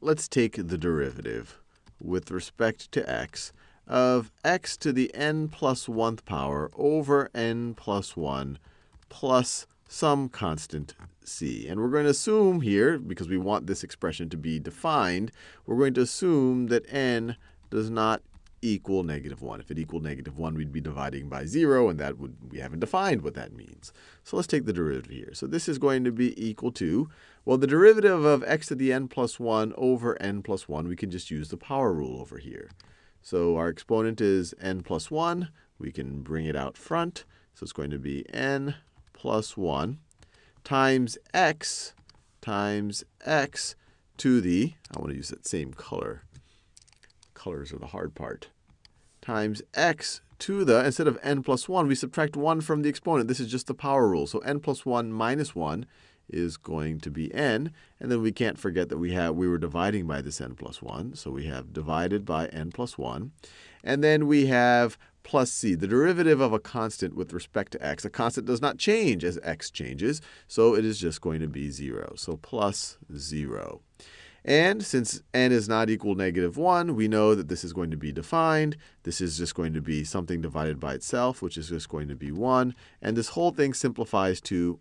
let's take the derivative with respect to x of x to the n plus 1th power over n plus 1 plus some constant c. And we're going to assume here, because we want this expression to be defined, we're going to assume that n does not equal negative 1. If it equaled negative 1, we'd be dividing by 0, and that would we haven't defined what that means. So let's take the derivative here. So this is going to be equal to, well, the derivative of x to the n plus 1 over n plus 1, we can just use the power rule over here. So our exponent is n plus 1. We can bring it out front. So it's going to be n plus 1 times x times x to the, I want to use that same color. Colors are the hard part. Times x to the, instead of n plus 1, we subtract 1 from the exponent. This is just the power rule. So n plus 1 minus 1 is going to be n. And then we can't forget that we have we were dividing by this n plus 1. So we have divided by n plus 1. And then we have plus c, the derivative of a constant with respect to x. A constant does not change as x changes, so it is just going to be 0. So plus 0. And since n is not equal negative 1, we know that this is going to be defined. This is just going to be something divided by itself, which is just going to be 1. And this whole thing simplifies to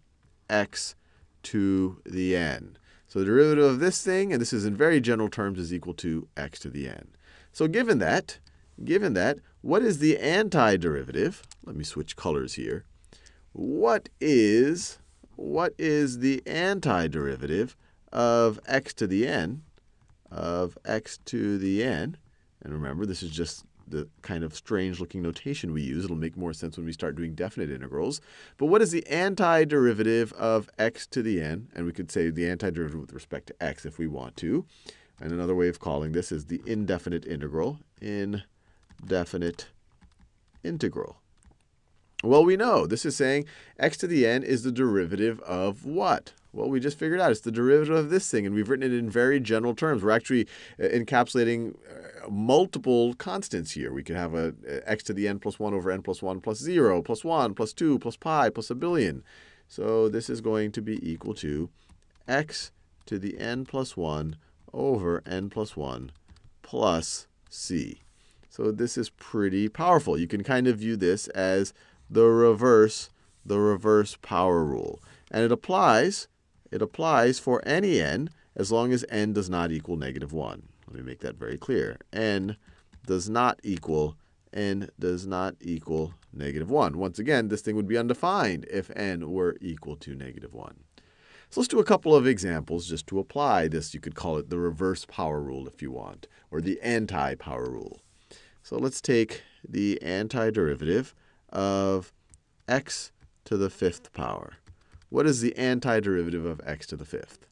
x to the n. So the derivative of this thing, and this is in very general terms, is equal to x to the n. So given that, given that, what is the antiderivative? Let me switch colors here. What is, what is the antiderivative of x to the n, of x to the n? And remember, this is just the kind of strange looking notation we use. It'll make more sense when we start doing definite integrals. But what is the antiderivative of x to the n? And we could say the antiderivative with respect to x if we want to. And another way of calling this is the indefinite integral. Indefinite integral. Well, we know this is saying x to the n is the derivative of what? Well, we just figured out it's the derivative of this thing, and we've written it in very general terms. We're actually uh, encapsulating uh, multiple constants here. We could have a x to the n plus 1 over n plus 1 plus 0 plus 1 plus 2 plus pi plus a billion. So this is going to be equal to x to the n plus 1 over n plus 1 plus c. So this is pretty powerful. You can kind of view this as the reverse, the reverse power rule. And it applies it applies for any n as long as n does not equal negative 1. Let me make that very clear. n does not equal n does not equal negative 1. Once again, this thing would be undefined if n were equal to negative 1. So let's do a couple of examples just to apply this. You could call it the reverse power rule if you want, or the anti-power rule. So let's take the antiderivative of x to the fifth power what is the antiderivative of x to the fifth?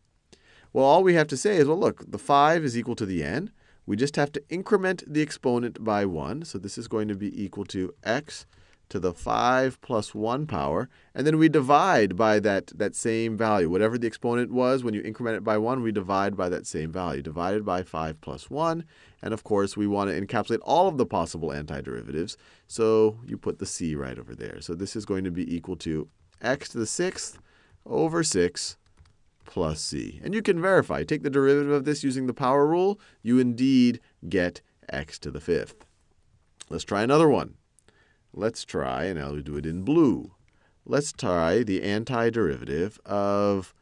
Well, all we have to say is, well, look, the 5 is equal to the n. We just have to increment the exponent by 1. So this is going to be equal to x to the 5 plus 1 power. And then we divide by that, that same value. Whatever the exponent was, when you increment it by 1, we divide by that same value, divided by 5 plus 1. And of course, we want to encapsulate all of the possible antiderivatives. So you put the c right over there. So this is going to be equal to x to the sixth over 6 plus c. And you can verify. Take the derivative of this using the power rule. You indeed get x to the fifth. Let's try another one. Let's try, and I'll do it in blue. Let's try the antiderivative of,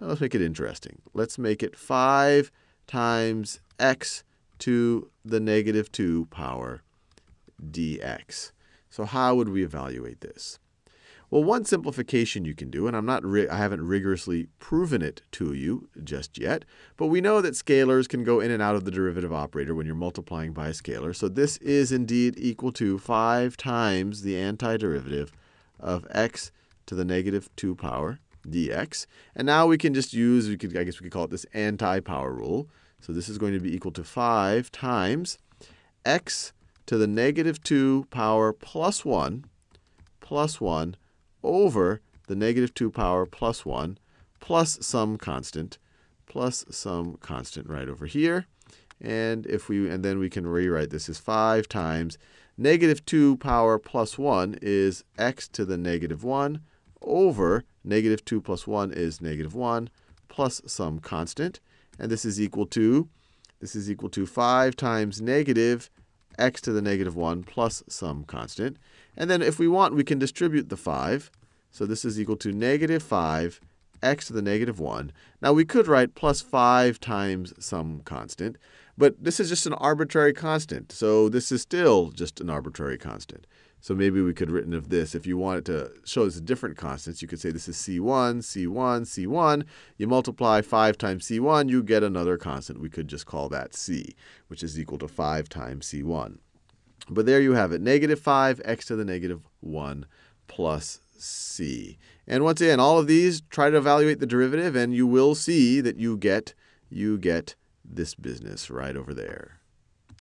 uh, let's make it interesting. Let's make it 5 times x to the negative 2 power dx. So how would we evaluate this? Well, one simplification you can do, and I'm not I haven't rigorously proven it to you just yet, but we know that scalars can go in and out of the derivative operator when you're multiplying by a scalar. So this is indeed equal to 5 times the antiderivative of x to the negative 2 power dx. And now we can just use, we could, I guess we could call it this anti-power rule. So this is going to be equal to 5 times x to the negative 2 power plus 1 plus 1 over the negative 2 power plus 1 plus some constant plus some constant right over here. And if we and then we can rewrite this as 5 times negative 2 power plus 1 is x to the negative 1 over negative 2 plus 1 is negative 1 plus some constant. And this is equal to This is equal to 5 times negative x to the negative 1 plus some constant. And then if we want, we can distribute the 5. So this is equal to negative 5 x to the negative 1. Now we could write plus 5 times some constant, but this is just an arbitrary constant. So this is still just an arbitrary constant. So maybe we could have written of this, if you wanted to show us different constants, you could say this is C1, C1, C1. You multiply 5 times C1, you get another constant. We could just call that C, which is equal to 5 times C1. But there you have it, negative 5 x to the negative 1 plus c. And once again, all of these, try to evaluate the derivative, and you will see that you get, you get this business right over there.